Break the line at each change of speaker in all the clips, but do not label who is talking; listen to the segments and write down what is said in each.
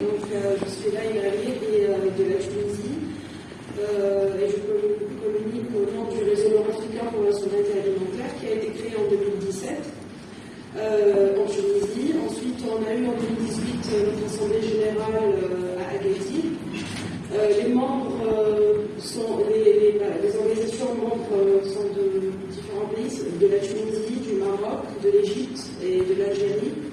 Donc, euh, je suis là et euh, de la Tunisie euh, et je communique au nom du réseau nord-africain pour la souveraineté alimentaire qui a été créé en 2017 en Tunisie. Ensuite, on a eu en 2018 notre assemblée générale à Agadir. les membres sont les, les, organisations membres sont de différents pays, de la Tunisie, du Maroc, de l'Égypte et de l'Algérie.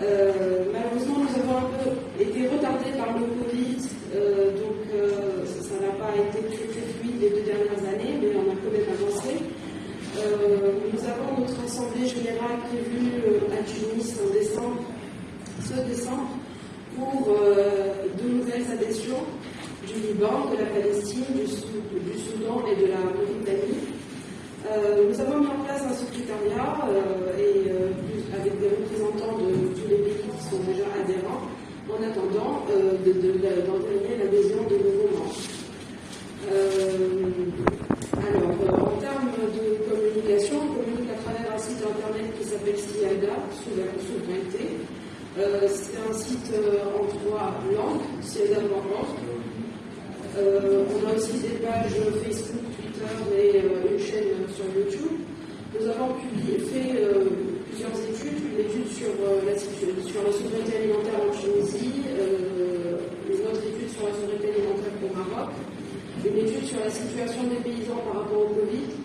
Euh, malheureusement, nous avons un peu été retardés par le Covid, euh, donc euh, ça n'a pas été très, très fluide les deux dernières années, mais on a quand même avancé. nous avons notre assemblée générale prévue à Tunis en décembre, ce décembre, pour de nouvelles adhésions du Liban, de la Palestine, du, Soudan et de la Mauritanie. nous avons mis en place un secrétariat et avec des représentants de tous les pays qui sont déjà adhérents, en attendant euh, d'entraîner l'adhésion de nouveaux membres. Euh, alors, euh, en termes de communication, on communique à travers un site internet qui s'appelle Sous la souveraineté. C'est un site en trois langues, siada.org. on a aussi des pages Facebook, Twitter et une chaîne sur YouTube. Nous avons fait plusieurs études, une étude sur, euh, la, sur la souveraineté alimentaire en Tunisie, euh, une autre étude sur la souveraineté alimentaire au Maroc, une étude sur la situation des paysans par rapport au Covid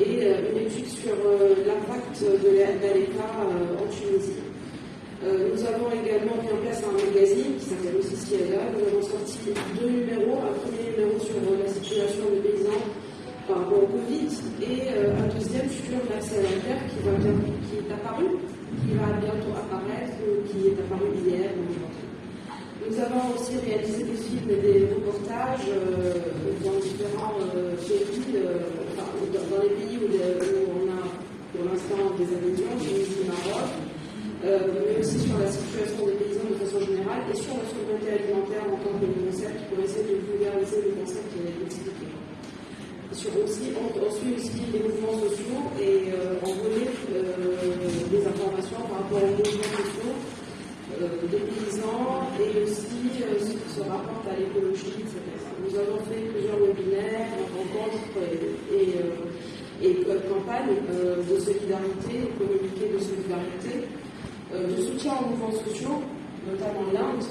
et euh, une étude sur l'impact de l'ECA en Tunisie. nous avons également mis en place un magazine qui s'appelle aussi Ciela. Nous avons sorti deux numéros. Un premier numéro sur la situation des paysans par rapport au Covid et un deuxième sur l'accès à la terre qui va bien apparu, qui va bientôt apparaître, qui est apparu hier Nous avons aussi réalisé des films et des reportages euh, dans différents euh, pays, euh, dans les pays où, on a pour l'instant des adhésions, Tunisie, Maroc, mais aussi sur la situation des paysans de façon générale et sur la souveraineté alimentaire en tant que concept pour essayer de vulgariser le concept qui est expliqué. On, suit aussi les mouvements sociaux et on remet des informations par rapport aux mouvements sociaux euh, des paysans et aussi euh, ce qui se rapporte à l'écologie, etc. Nous avons fait plusieurs webinaires, et, et campagnes euh, de solidarité, communiqués de solidarité, de soutien aux mouvements sociaux, notamment l'Inde,